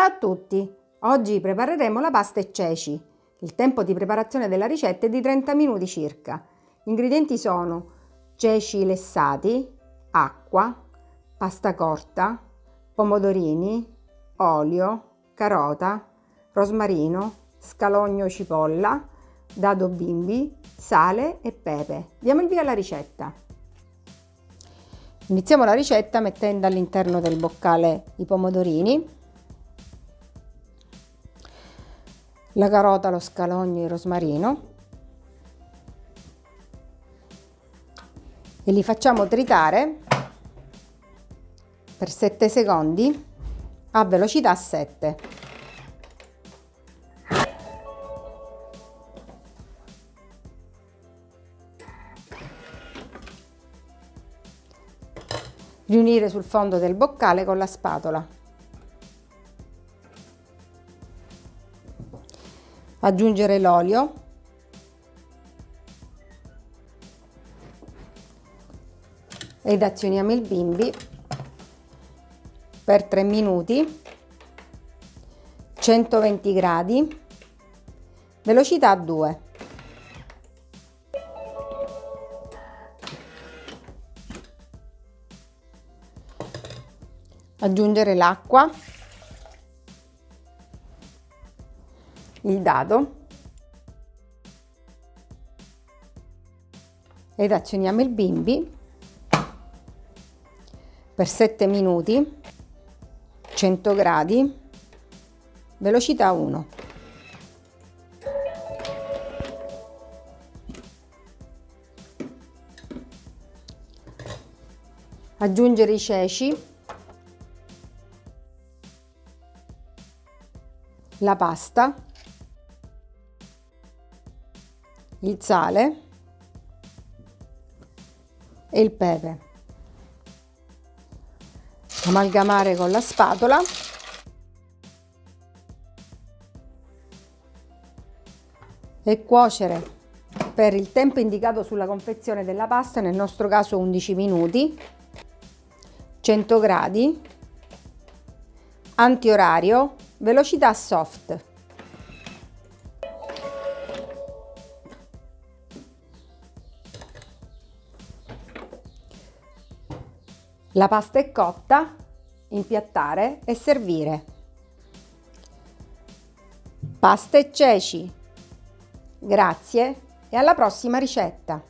Ciao a tutti! Oggi prepareremo la pasta e ceci. Il tempo di preparazione della ricetta è di 30 minuti circa. Gli ingredienti sono ceci lessati, acqua, pasta corta, pomodorini, olio, carota, rosmarino, scalogno cipolla, dado bimbi, sale e pepe. Diamo il via alla ricetta. Iniziamo la ricetta mettendo all'interno del boccale i pomodorini la carota, lo scalogno e il rosmarino e li facciamo tritare per 7 secondi a velocità 7. Riunire sul fondo del boccale con la spatola. Aggiungere l'olio. Ed azioniamo il bimbi per 3 minuti. 120 gradi. Velocità 2 aggiungere l'acqua il dado. Ed azioniamo il bimbi per 7 minuti 100 gradi velocità 1 aggiungere i ceci la pasta il sale e il pepe. Amalgamare con la spatola. E cuocere per il tempo indicato sulla confezione della pasta, nel nostro caso 11 minuti, 100 gradi, antiorario, velocità soft. La pasta è cotta, impiattare e servire. Pasta e ceci. Grazie e alla prossima ricetta!